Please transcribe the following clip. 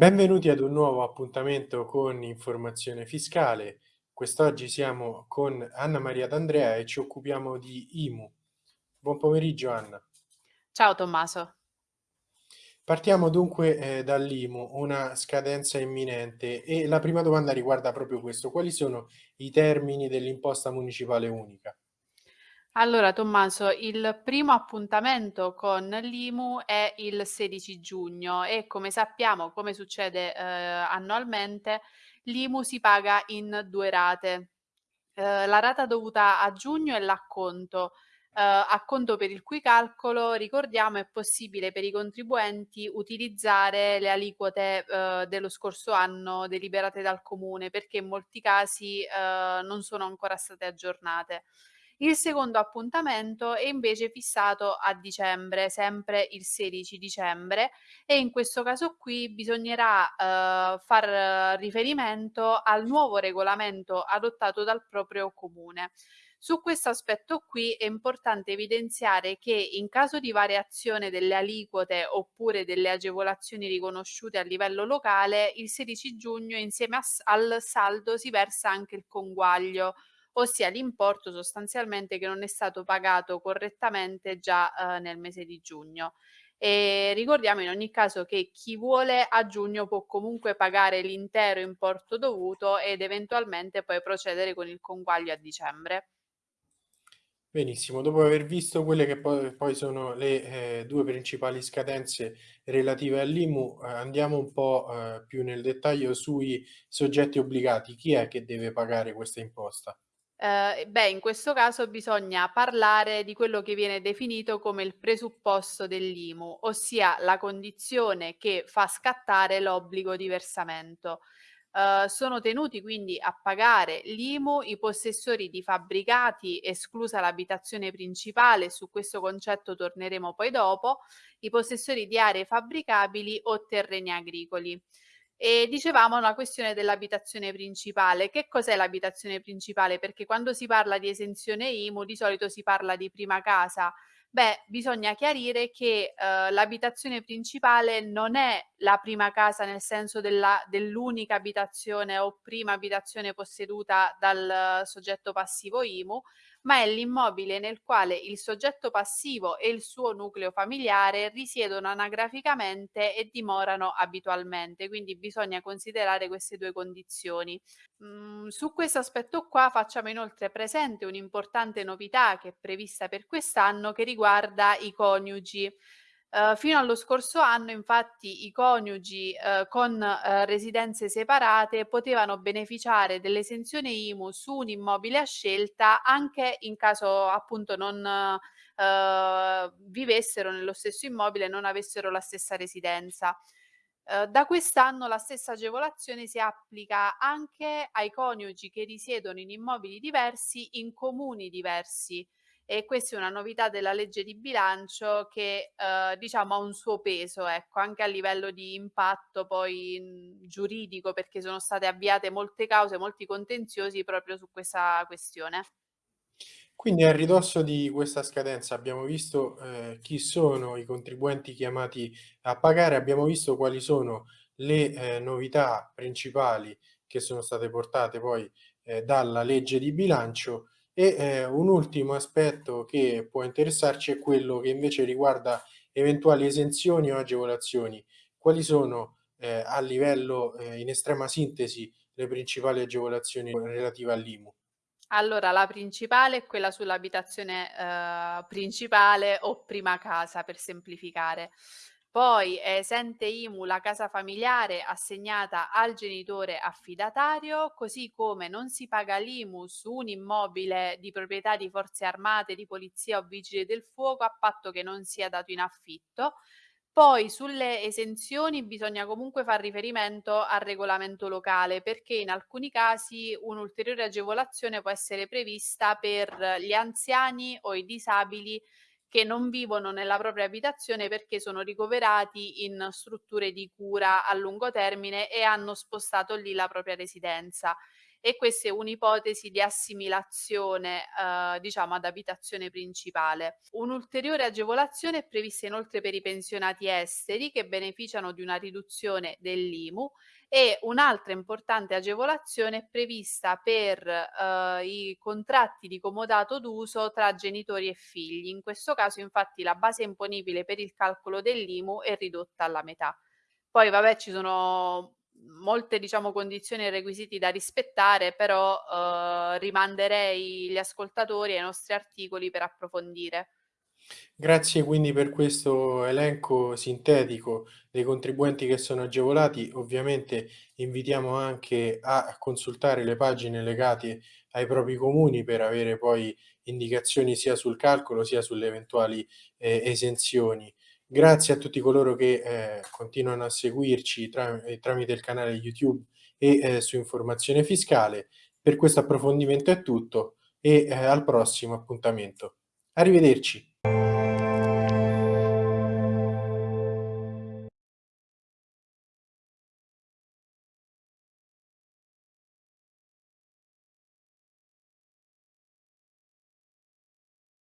Benvenuti ad un nuovo appuntamento con Informazione Fiscale. Quest'oggi siamo con Anna Maria D'Andrea e ci occupiamo di IMU. Buon pomeriggio Anna. Ciao Tommaso. Partiamo dunque eh, dall'IMU, una scadenza imminente e la prima domanda riguarda proprio questo. Quali sono i termini dell'imposta municipale unica? Allora Tommaso, il primo appuntamento con l'IMU è il 16 giugno e come sappiamo, come succede eh, annualmente, l'IMU si paga in due rate. Eh, la rata dovuta a giugno è l'acconto, eh, acconto per il cui calcolo, ricordiamo, è possibile per i contribuenti utilizzare le aliquote eh, dello scorso anno deliberate dal comune perché in molti casi eh, non sono ancora state aggiornate. Il secondo appuntamento è invece fissato a dicembre, sempre il 16 dicembre e in questo caso qui bisognerà eh, far riferimento al nuovo regolamento adottato dal proprio comune. Su questo aspetto qui è importante evidenziare che in caso di variazione delle aliquote oppure delle agevolazioni riconosciute a livello locale, il 16 giugno insieme a, al saldo si versa anche il conguaglio ossia l'importo sostanzialmente che non è stato pagato correttamente già eh, nel mese di giugno. E ricordiamo in ogni caso che chi vuole a giugno può comunque pagare l'intero importo dovuto ed eventualmente poi procedere con il conguaglio a dicembre. Benissimo, dopo aver visto quelle che poi, sono le eh, due principali scadenze relative all'IMU, eh, andiamo un po' eh, più nel dettaglio sui soggetti obbligati. Chi è che deve pagare questa imposta? Ehm, beh, in questo caso bisogna parlare di quello che viene definito come il presupposto dell'IMU, ossia la condizione che fa scattare l'obbligo di versamento. Ehm, sono tenuti quindi a pagare l'IMU i possessori di fabbricati, esclusa l'abitazione principale, su questo concetto torneremo poi dopo, i possessori di aree fabbricabili o terreni agricoli. E dicevamo la questione dell'abitazione principale. Che cos'è l'abitazione principale? Perché quando si parla di esenzione IMU di solito si parla di prima casa. Beh, bisogna chiarire che eh, l'abitazione principale non è la prima casa nel senso dell'unica abitazione o prima abitazione posseduta dal soggetto passivo IMU, ma è l'immobile nel quale il soggetto passivo e il suo nucleo familiare risiedono anagraficamente e dimorano abitualmente, quindi bisogna considerare queste due condizioni. Mm, su questo aspetto qua facciamo inoltre presente un'importante novità che è prevista per quest'anno che riguarda i coniugi. Uh, fino allo scorso anno, infatti, i coniugi uh, con uh, residenze separate potevano beneficiare dell'esenzione IMU su un immobile a scelta anche in caso appunto non vivessero nello stesso immobile e non avessero la stessa residenza. da quest'anno la stessa agevolazione si applica anche ai coniugi che risiedono in immobili diversi in comuni diversi e questa è una novità della legge di bilancio che eh, diciamo ha un suo peso, ecco, anche a livello di impatto poi mh, giuridico, perché sono state avviate molte cause, molti contenziosi proprio su questa questione. Quindi a ridosso di questa scadenza abbiamo visto eh, chi sono i contribuenti chiamati a pagare, abbiamo visto quali sono le eh, novità principali che sono state portate poi eh, dalla legge di bilancio e eh, un ultimo aspetto che può interessarci è quello che invece riguarda eventuali esenzioni o agevolazioni. Quali sono eh, a livello, eh, in estrema sintesi, le principali agevolazioni relative all'IMU? Allora, la principale è quella sull'abitazione eh, principale o prima casa, per semplificare. Poi è esente IMU la casa familiare assegnata al genitore affidatario, così come non si paga l'IMU su un immobile di proprietà di forze armate, di polizia o vigili del fuoco a patto che non sia dato in affitto. Poi sulle esenzioni bisogna comunque far riferimento al regolamento locale perché in alcuni casi un'ulteriore agevolazione può essere prevista per gli anziani o i disabili che non vivono nella propria abitazione perché sono ricoverati in strutture di cura a lungo termine e hanno spostato lì la propria residenza. E questa è un'ipotesi di assimilazione, ehm, diciamo ad abitazione principale. Un'ulteriore agevolazione è prevista inoltre per i pensionati esteri che beneficiano di una riduzione dell'IMU e un'altra importante agevolazione è prevista per, ehm, i contratti di comodato d'uso tra genitori e figli. In questo caso infatti la base imponibile per il calcolo dell'IMU è ridotta alla metà. Poi vabbè ci sono molte diciamo condizioni e requisiti da rispettare, però, uhm, rimanderei gli ascoltatori ai nostri articoli per approfondire. Grazie quindi per questo elenco sintetico dei contribuenti che sono agevolati. Ovviamente invitiamo anche a consultare le pagine legate ai propri comuni per avere poi indicazioni sia sul calcolo sia sulle eventuali eh, esenzioni. Grazie a tutti coloro che eh, continuano a seguirci tra- eh, tramite il canale YouTube e eh, su Informazione Fiscale. Per questo approfondimento è tutto e eh, al prossimo appuntamento. Arrivederci.